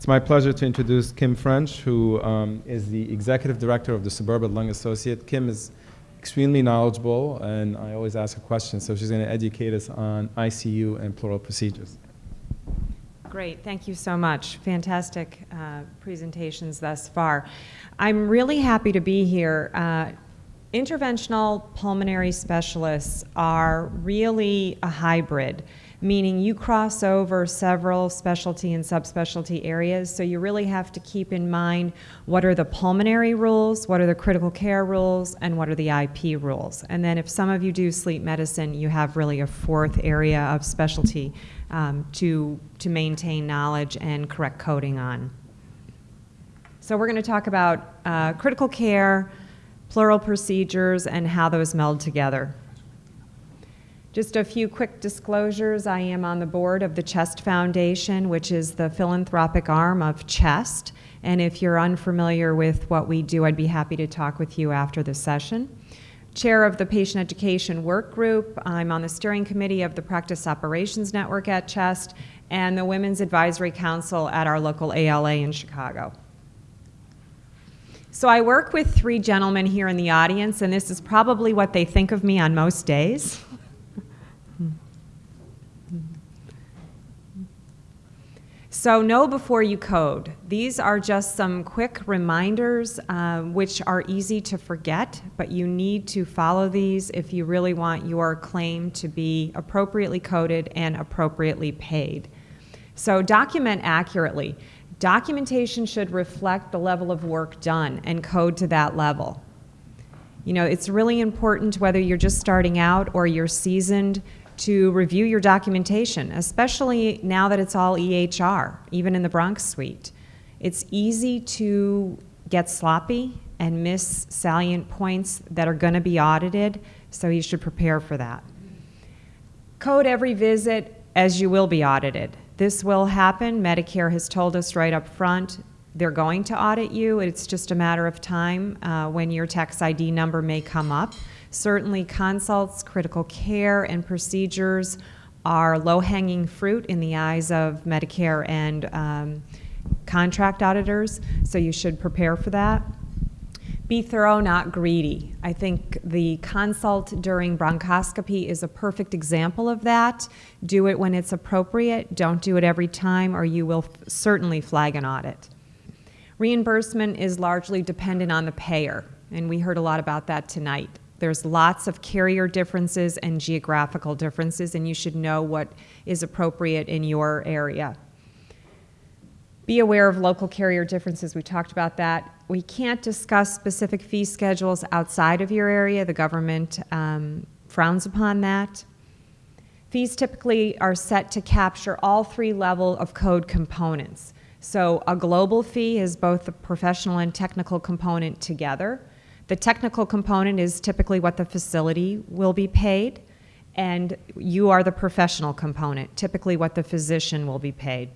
It's my pleasure to introduce Kim French, who um, is the executive director of the Suburban Lung Associate. Kim is extremely knowledgeable, and I always ask her questions, so she's going to educate us on ICU and pleural procedures. Great, thank you so much. Fantastic uh, presentations thus far. I'm really happy to be here. Uh, interventional pulmonary specialists are really a hybrid meaning you cross over several specialty and subspecialty areas, so you really have to keep in mind what are the pulmonary rules, what are the critical care rules, and what are the IP rules. And then if some of you do sleep medicine, you have really a fourth area of specialty um, to, to maintain knowledge and correct coding on. So we're going to talk about uh, critical care, pleural procedures, and how those meld together. Just a few quick disclosures. I am on the board of the CHEST Foundation, which is the philanthropic arm of CHEST. And if you're unfamiliar with what we do, I'd be happy to talk with you after the session. Chair of the Patient Education Work Group. I'm on the steering committee of the Practice Operations Network at CHEST and the Women's Advisory Council at our local ALA in Chicago. So I work with three gentlemen here in the audience, and this is probably what they think of me on most days. So know before you code. These are just some quick reminders uh, which are easy to forget, but you need to follow these if you really want your claim to be appropriately coded and appropriately paid. So document accurately. Documentation should reflect the level of work done and code to that level. You know, it's really important whether you're just starting out or you're seasoned to review your documentation, especially now that it's all EHR, even in the bronch suite. It's easy to get sloppy and miss salient points that are going to be audited, so you should prepare for that. Code every visit as you will be audited. This will happen. Medicare has told us right up front they're going to audit you. It's just a matter of time uh, when your tax ID number may come up. Certainly consults, critical care, and procedures are low-hanging fruit in the eyes of Medicare and um, contract auditors, so you should prepare for that. Be thorough, not greedy. I think the consult during bronchoscopy is a perfect example of that. Do it when it's appropriate. Don't do it every time or you will certainly flag an audit. Reimbursement is largely dependent on the payer, and we heard a lot about that tonight. There's lots of carrier differences and geographical differences, and you should know what is appropriate in your area. Be aware of local carrier differences. We talked about that. We can't discuss specific fee schedules outside of your area. The government um, frowns upon that. Fees typically are set to capture all three level of code components. So a global fee is both the professional and technical component together. The technical component is typically what the facility will be paid, and you are the professional component, typically what the physician will be paid.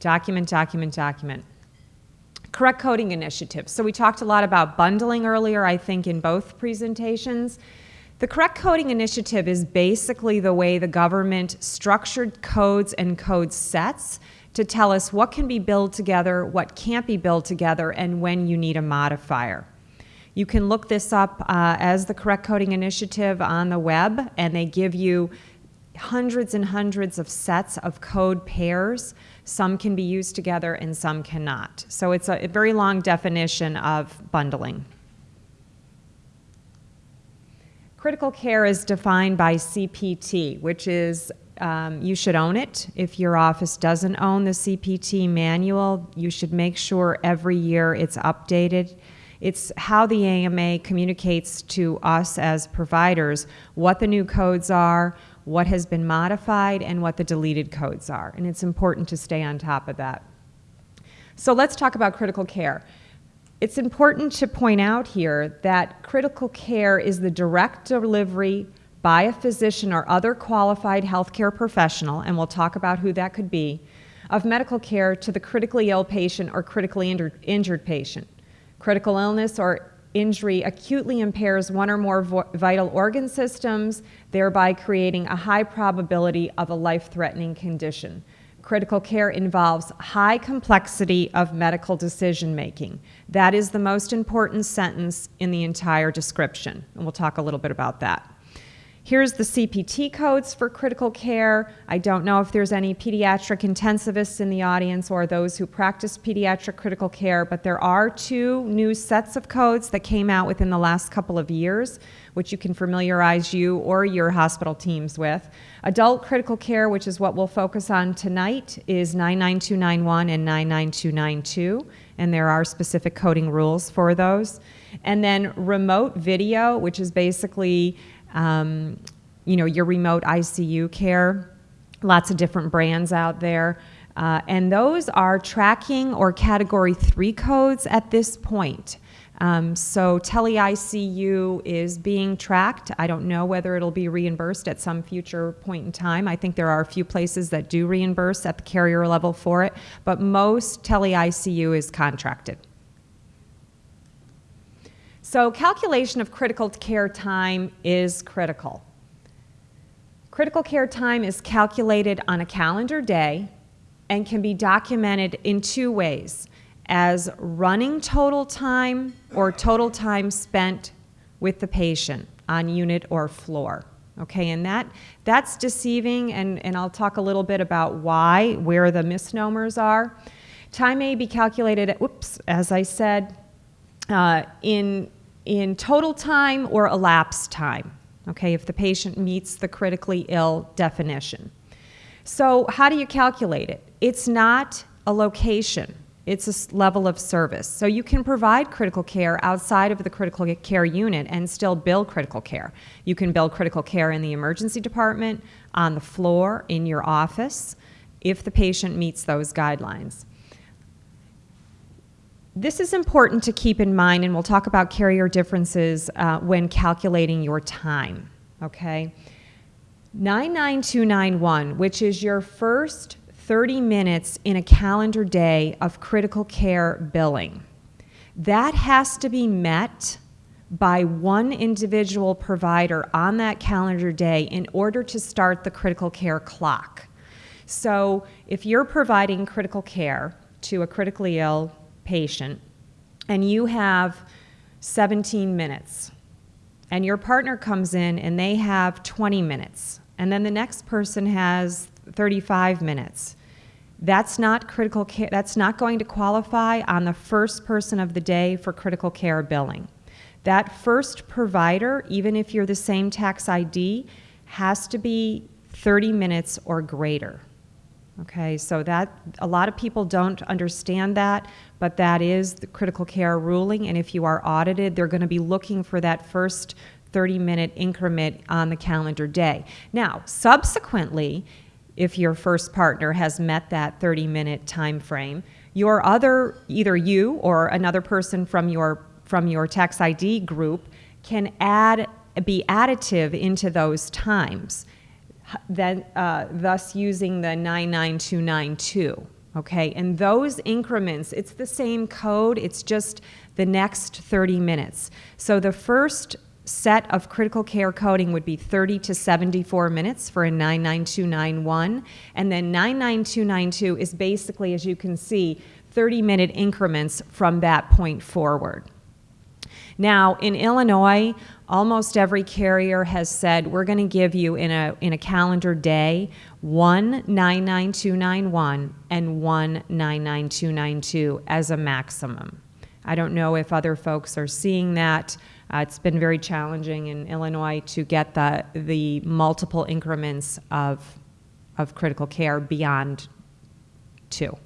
Document, document, document. Correct coding initiatives. So we talked a lot about bundling earlier, I think, in both presentations. The correct coding initiative is basically the way the government structured codes and code sets to tell us what can be billed together, what can't be billed together, and when you need a modifier. You can look this up uh, as the Correct Coding Initiative on the web, and they give you hundreds and hundreds of sets of code pairs. Some can be used together and some cannot. So it's a, a very long definition of bundling. Critical care is defined by CPT, which is um, you should own it. If your office doesn't own the CPT manual, you should make sure every year it's updated. It's how the AMA communicates to us as providers what the new codes are, what has been modified, and what the deleted codes are. And it's important to stay on top of that. So let's talk about critical care. It's important to point out here that critical care is the direct delivery by a physician or other qualified healthcare professional, and we'll talk about who that could be, of medical care to the critically ill patient or critically injured patient. Critical illness or injury acutely impairs one or more vital organ systems, thereby creating a high probability of a life-threatening condition. critical care involves high complexity of medical decision making. That is the most important sentence in the entire description, and we'll talk a little bit about that. Here's the CPT codes for critical care. I don't know if there's any pediatric intensivists in the audience or those who practice pediatric critical care, but there are two new sets of codes that came out within the last couple of years, which you can familiarize you or your hospital teams with. Adult critical care, which is what we'll focus on tonight, is 99291 and 99292, and there are specific coding rules for those. And then remote video, which is basically um, you know, your remote ICU care, lots of different brands out there. Uh, and those are tracking or category three codes at this point. Um, so tele-ICU is being tracked. I don't know whether it'll be reimbursed at some future point in time. I think there are a few places that do reimburse at the carrier level for it, but most tele-ICU is contracted. So calculation of critical care time is critical. Critical care time is calculated on a calendar day and can be documented in two ways, as running total time or total time spent with the patient on unit or floor. Okay, and that, that's deceiving, and, and I'll talk a little bit about why, where the misnomers are. Time may be calculated, at, whoops, as I said, uh, in in total time or elapsed time, okay, if the patient meets the critically ill definition. So how do you calculate it? It's not a location. It's a level of service. So you can provide critical care outside of the critical care unit and still bill critical care. You can bill critical care in the emergency department, on the floor, in your office, if the patient meets those guidelines. This is important to keep in mind, and we'll talk about carrier differences uh, when calculating your time, okay? 99291, which is your first 30 minutes in a calendar day of critical care billing. That has to be met by one individual provider on that calendar day in order to start the critical care clock. So if you're providing critical care to a critically ill patient and you have 17 minutes and your partner comes in and they have 20 minutes and then the next person has 35 minutes. That's not critical care that's not going to qualify on the first person of the day for critical care billing. That first provider even if you're the same tax id has to be 30 minutes or greater Okay, so that a lot of people don't understand that, but that is the critical care ruling. And if you are audited, they're going to be looking for that first 30 minute increment on the calendar day. Now, subsequently, if your first partner has met that 30 minute time frame, your other, either you or another person from your, from your tax ID group can add, be additive into those times then, uh, thus using the 99292. Okay, and those increments, it's the same code, it's just the next 30 minutes. So the first set of critical care coding would be 30 to 74 minutes for a 99291, and then 99292 is basically, as you can see, 30 minute increments from that point forward. Now, in Illinois, almost every carrier has said we're going to give you in a, in a calendar day one 99291 and one 99292 as a maximum. I don't know if other folks are seeing that. Uh, it's been very challenging in Illinois to get the, the multiple increments of, of critical care beyond two.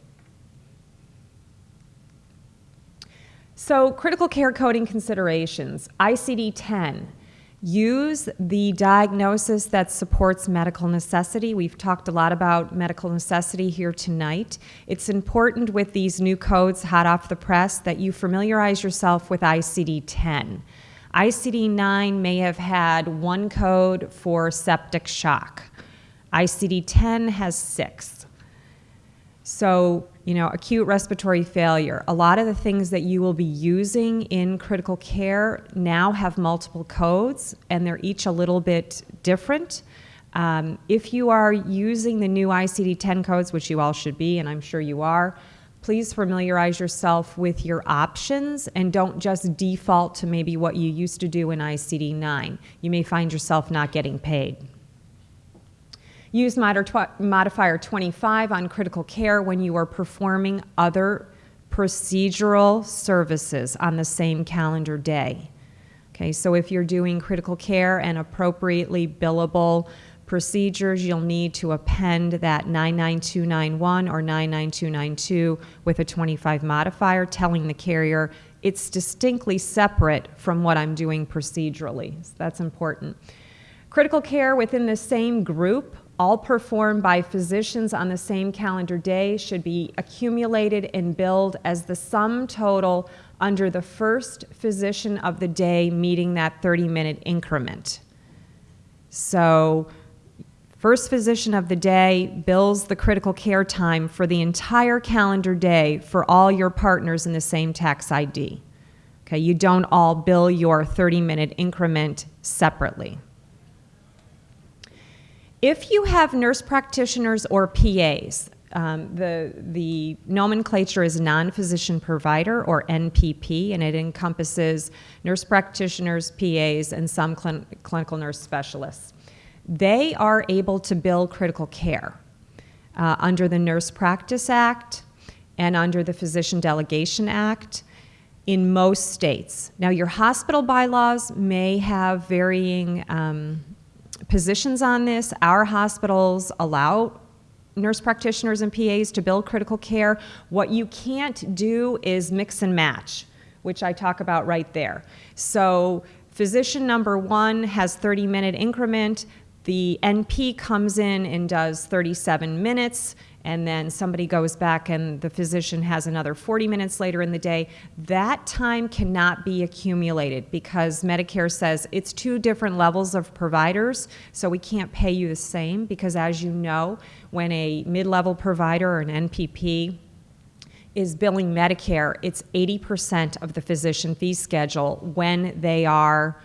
So critical care coding considerations, ICD-10. Use the diagnosis that supports medical necessity. We've talked a lot about medical necessity here tonight. It's important with these new codes hot off the press that you familiarize yourself with ICD-10. ICD-9 may have had one code for septic shock. ICD-10 has six. So you know, acute respiratory failure. A lot of the things that you will be using in critical care now have multiple codes, and they're each a little bit different. Um, if you are using the new ICD 10 codes, which you all should be, and I'm sure you are, please familiarize yourself with your options and don't just default to maybe what you used to do in ICD 9. You may find yourself not getting paid. Use modifier 25 on critical care when you are performing other procedural services on the same calendar day. Okay, so if you're doing critical care and appropriately billable procedures, you'll need to append that 99291 or 99292 with a 25 modifier telling the carrier it's distinctly separate from what I'm doing procedurally. So that's important. Critical care within the same group all performed by physicians on the same calendar day should be accumulated and billed as the sum total under the first physician of the day meeting that 30 minute increment. So, first physician of the day bills the critical care time for the entire calendar day for all your partners in the same tax ID. Okay, you don't all bill your 30 minute increment separately. If you have nurse practitioners or PAs, um, the, the nomenclature is non-physician provider or NPP, and it encompasses nurse practitioners, PAs, and some cl clinical nurse specialists. They are able to bill critical care uh, under the Nurse Practice Act and under the Physician Delegation Act in most states. Now, your hospital bylaws may have varying um, positions on this. Our hospitals allow nurse practitioners and PAs to build critical care. What you can't do is mix and match, which I talk about right there. So physician number one has 30 minute increment. The NP comes in and does 37 minutes and then somebody goes back and the physician has another 40 minutes later in the day, that time cannot be accumulated because Medicare says it's two different levels of providers, so we can't pay you the same because as you know, when a mid-level provider or an NPP is billing Medicare, it's 80% of the physician fee schedule when they are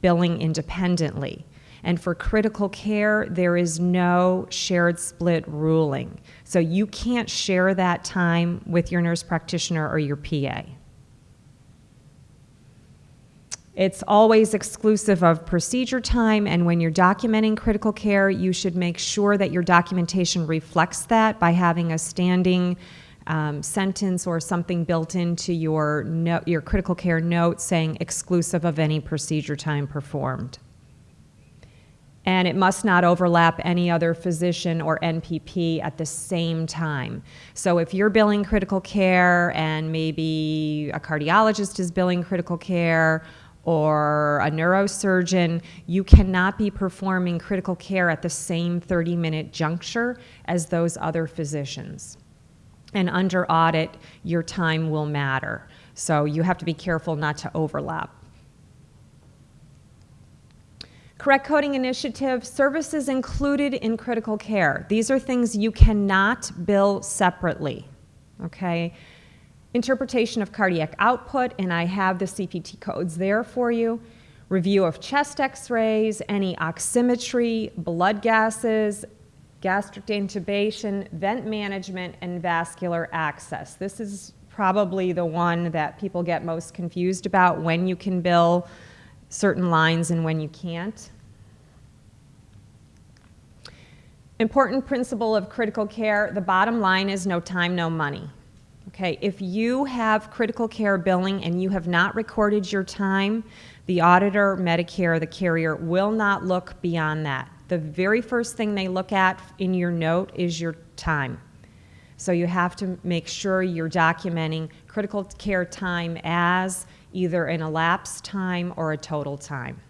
billing independently. And for critical care, there is no shared split ruling. So you can't share that time with your nurse practitioner or your PA. It's always exclusive of procedure time, and when you're documenting critical care, you should make sure that your documentation reflects that by having a standing um, sentence or something built into your, no, your critical care note saying exclusive of any procedure time performed and it must not overlap any other physician or NPP at the same time. So if you're billing critical care and maybe a cardiologist is billing critical care or a neurosurgeon, you cannot be performing critical care at the same 30 minute juncture as those other physicians. And under audit, your time will matter. So you have to be careful not to overlap. Correct coding initiative, services included in critical care. These are things you cannot bill separately, okay? Interpretation of cardiac output, and I have the CPT codes there for you. Review of chest x-rays, any oximetry, blood gases, gastric intubation, vent management, and vascular access. This is probably the one that people get most confused about when you can bill certain lines and when you can't. Important principle of critical care, the bottom line is no time, no money. Okay, if you have critical care billing and you have not recorded your time, the auditor, Medicare, the carrier will not look beyond that. The very first thing they look at in your note is your time. So you have to make sure you're documenting critical care time as either an elapsed time or a total time.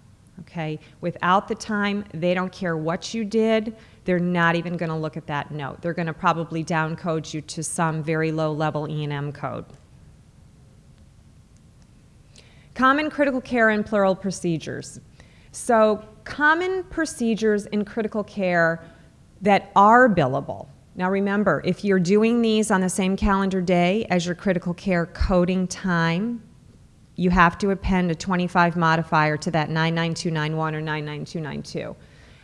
Okay, without the time, they don't care what you did they're not even going to look at that note. They're going to probably downcode you to some very low level E&M code. Common critical care and pleural procedures. So common procedures in critical care that are billable. Now remember, if you're doing these on the same calendar day as your critical care coding time, you have to append a 25 modifier to that 99291 or 99292.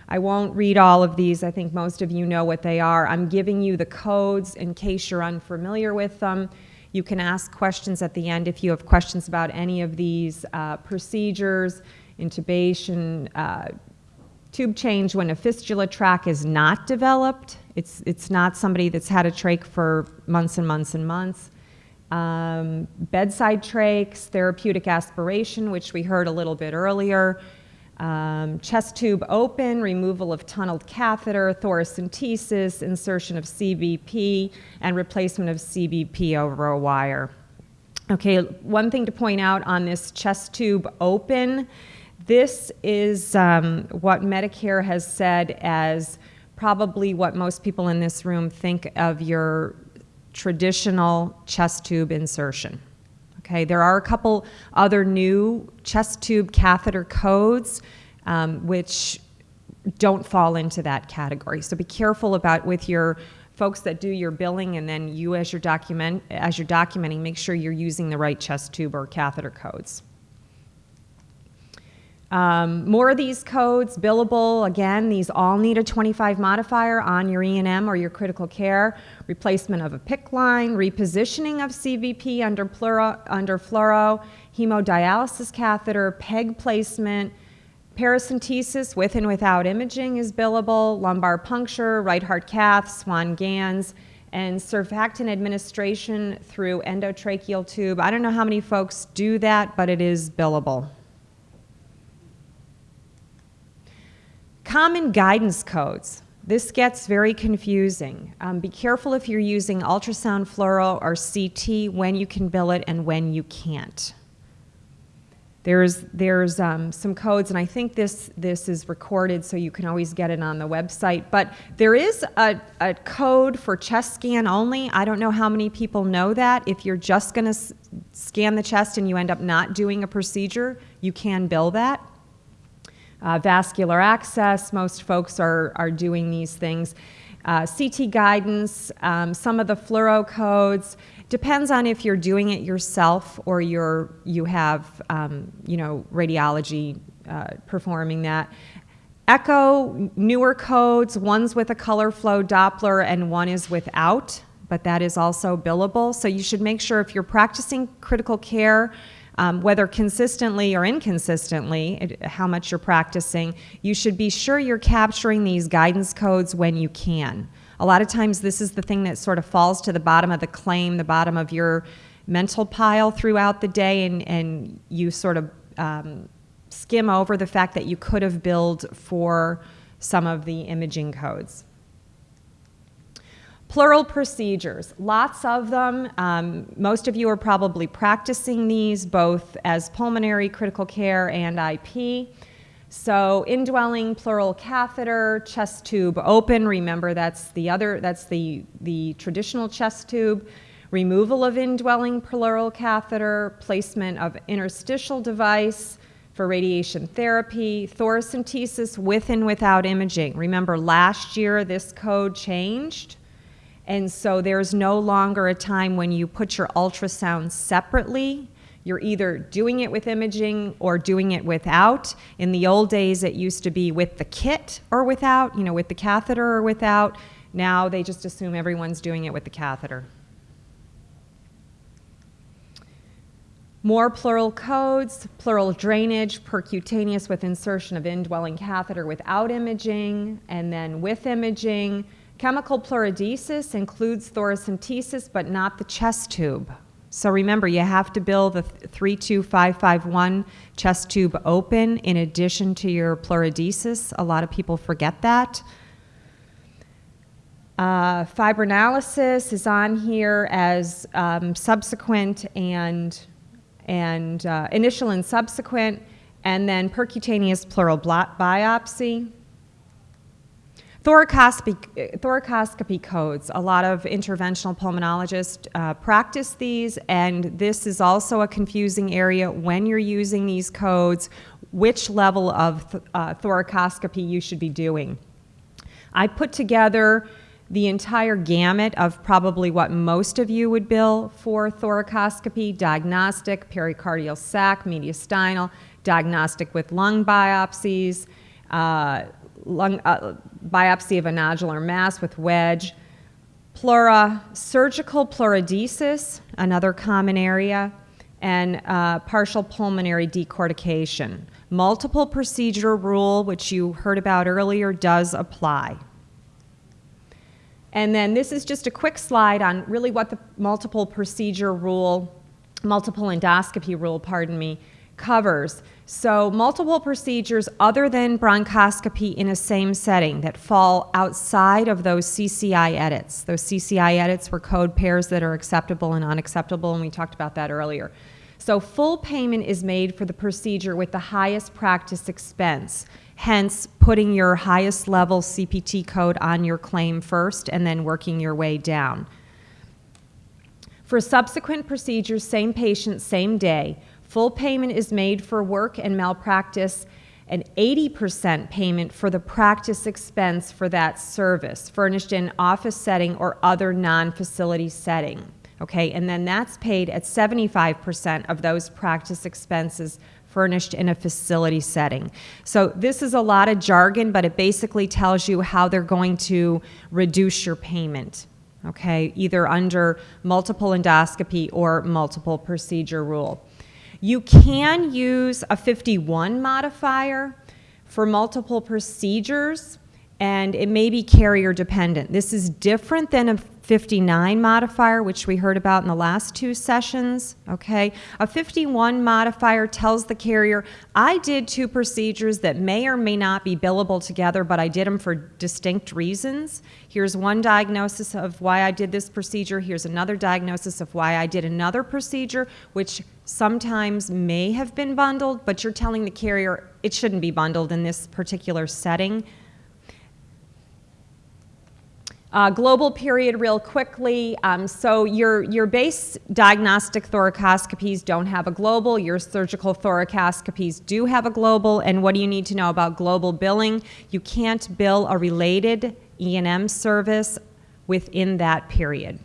I won't read all of these. I think most of you know what they are. I'm giving you the codes in case you're unfamiliar with them. You can ask questions at the end if you have questions about any of these uh, procedures, intubation, uh, tube change when a fistula tract is not developed. It's, it's not somebody that's had a trach for months and months and months. Um, bedside trachs, therapeutic aspiration, which we heard a little bit earlier. Um, chest tube open, removal of tunneled catheter, thoracentesis, insertion of CVP, and replacement of CVP over a wire. Okay, one thing to point out on this chest tube open, this is um, what Medicare has said as probably what most people in this room think of your traditional chest tube insertion. Okay, there are a couple other new chest tube catheter codes um, which don't fall into that category. So be careful about with your folks that do your billing and then you as your document as you're documenting, make sure you're using the right chest tube or catheter codes. Um, more of these codes, billable, again, these all need a 25 modifier on your E&M or your critical care, replacement of a PICC line, repositioning of CVP under, pluro, under fluoro, hemodialysis catheter, PEG placement, paracentesis with and without imaging is billable, lumbar puncture, right heart cath, Swan Ganz, and surfactant administration through endotracheal tube. I don't know how many folks do that, but it is billable. Common guidance codes. This gets very confusing. Um, be careful if you're using ultrasound fluoro or CT when you can bill it and when you can't. There's, there's um, some codes, and I think this, this is recorded so you can always get it on the website. But there is a, a code for chest scan only. I don't know how many people know that. If you're just going to scan the chest and you end up not doing a procedure, you can bill that. Uh, vascular access, most folks are, are doing these things. Uh, CT guidance, um, some of the fluoro codes, depends on if you're doing it yourself or you're, you have, um, you know, radiology uh, performing that. Echo, newer codes, one's with a color flow Doppler and one is without, but that is also billable. So you should make sure if you're practicing critical care, um, whether consistently or inconsistently, it, how much you're practicing, you should be sure you're capturing these guidance codes when you can. A lot of times this is the thing that sort of falls to the bottom of the claim, the bottom of your mental pile throughout the day, and, and you sort of um, skim over the fact that you could have billed for some of the imaging codes. Pleural procedures, lots of them. Um, most of you are probably practicing these both as pulmonary critical care and IP. So indwelling pleural catheter, chest tube open, remember that's the other, that's the, the traditional chest tube. Removal of indwelling pleural catheter, placement of interstitial device for radiation therapy, thoracentesis with and without imaging. Remember last year this code changed and so there's no longer a time when you put your ultrasound separately. You're either doing it with imaging or doing it without. In the old days, it used to be with the kit or without, you know, with the catheter or without. Now they just assume everyone's doing it with the catheter. More pleural codes, pleural drainage, percutaneous with insertion of indwelling catheter without imaging, and then with imaging, Chemical pleurodesis includes thoracentesis, but not the chest tube. So remember, you have to bill the 32551 chest tube open in addition to your pleurodesis. A lot of people forget that. Uh, fibrinolysis is on here as um, subsequent and, and uh, initial and subsequent, and then percutaneous pleural biopsy. Thoracoscopy, thoracoscopy codes, a lot of interventional pulmonologists uh, practice these, and this is also a confusing area when you're using these codes, which level of th uh, thoracoscopy you should be doing. I put together the entire gamut of probably what most of you would bill for thoracoscopy, diagnostic, pericardial sac, mediastinal, diagnostic with lung biopsies, uh, lung, uh, biopsy of a nodular mass with wedge, pleura, surgical pleurodesis, another common area, and uh, partial pulmonary decortication. Multiple procedure rule, which you heard about earlier, does apply. And then this is just a quick slide on really what the multiple procedure rule, multiple endoscopy rule, pardon me, covers. So multiple procedures other than bronchoscopy in a same setting that fall outside of those CCI edits. Those CCI edits were code pairs that are acceptable and unacceptable, and we talked about that earlier. So full payment is made for the procedure with the highest practice expense, hence putting your highest level CPT code on your claim first and then working your way down. For subsequent procedures, same patient, same day, full payment is made for work and malpractice and 80% payment for the practice expense for that service, furnished in office setting or other non-facility setting okay? And then that's paid at 75% of those practice expenses furnished in a facility setting. So this is a lot of jargon, but it basically tells you how they're going to reduce your payment, okay? Either under multiple endoscopy or multiple procedure rule. You can use a 51 modifier for multiple procedures, and it may be carrier dependent. This is different than a 59 modifier, which we heard about in the last two sessions, okay? A 51 modifier tells the carrier, I did two procedures that may or may not be billable together, but I did them for distinct reasons. Here's one diagnosis of why I did this procedure. Here's another diagnosis of why I did another procedure, which sometimes may have been bundled, but you're telling the carrier it shouldn't be bundled in this particular setting. Uh, global period real quickly. Um, so your, your base diagnostic thoracoscopies don't have a global. Your surgical thoracoscopies do have a global. And what do you need to know about global billing? You can't bill a related E&M service within that period.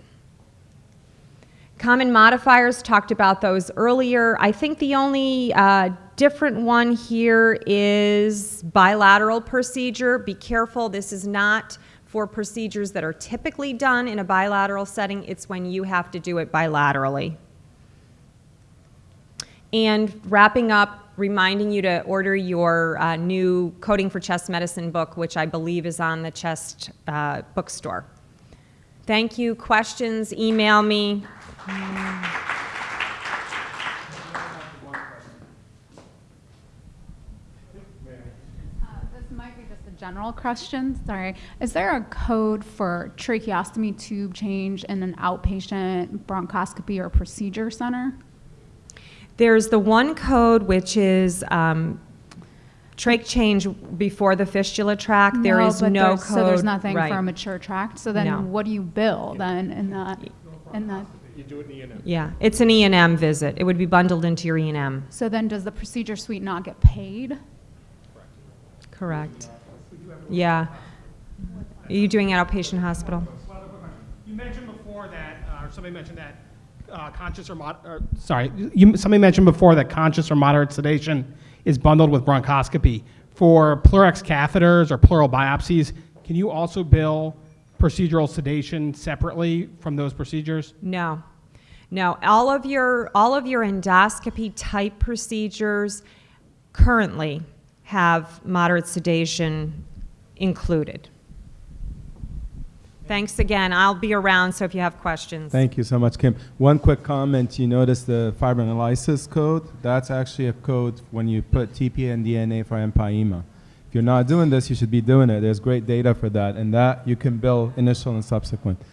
Common modifiers, talked about those earlier. I think the only uh, different one here is bilateral procedure. Be careful, this is not for procedures that are typically done in a bilateral setting, it's when you have to do it bilaterally. And wrapping up, reminding you to order your uh, new Coding for Chest Medicine book, which I believe is on the Chest uh, bookstore. Thank you. Questions, email me. General question, sorry. Is there a code for tracheostomy tube change in an outpatient bronchoscopy or procedure center? There's the one code which is um, trach change before the fistula tract. there is no there's- code. So there's nothing right. for a mature tract? So No. then what do you bill then in that, in that? Yeah, it's an E and M visit. It would be bundled into your E and M. So then does the procedure suite not get paid? Correct. Yeah. Are you doing it outpatient hospital? One other. You mentioned before that, uh, or somebody mentioned that uh, conscious or mod, or, sorry, you, somebody mentioned before that conscious or moderate sedation is bundled with bronchoscopy. For PleurX catheters or pleural biopsies, can you also bill procedural sedation separately from those procedures? No. No, all of your, all of your endoscopy type procedures currently have moderate sedation included. Thanks again. I'll be around, so if you have questions. Thank you so much, Kim. One quick comment. You notice the fibrinolysis code? That's actually a code when you put TPA and DNA for empyema. You're not doing this, you should be doing it. There's great data for that, and that you can bill initial and subsequent.